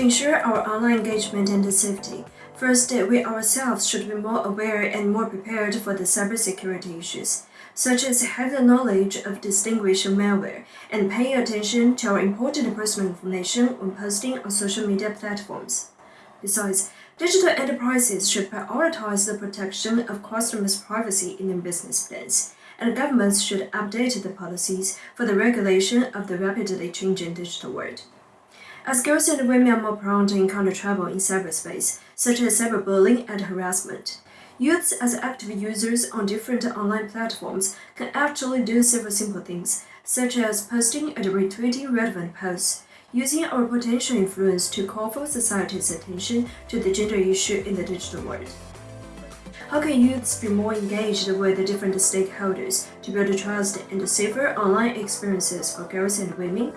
ensure our online engagement and safety, first, we ourselves should be more aware and more prepared for the cybersecurity issues, such as having the knowledge of distinguishing malware and paying attention to our important personal information when posting on social media platforms. Besides, digital enterprises should prioritize the protection of customers' privacy in their business plans, and governments should update the policies for the regulation of the rapidly changing digital world. As girls and women are more prone to encounter trouble in cyberspace, such as cyberbullying and harassment, youths as active users on different online platforms can actually do several simple things, such as posting and retweeting relevant posts, using our potential influence to call for society's attention to the gender issue in the digital world. How can youths be more engaged with the different stakeholders to build trust and safer online experiences for girls and women?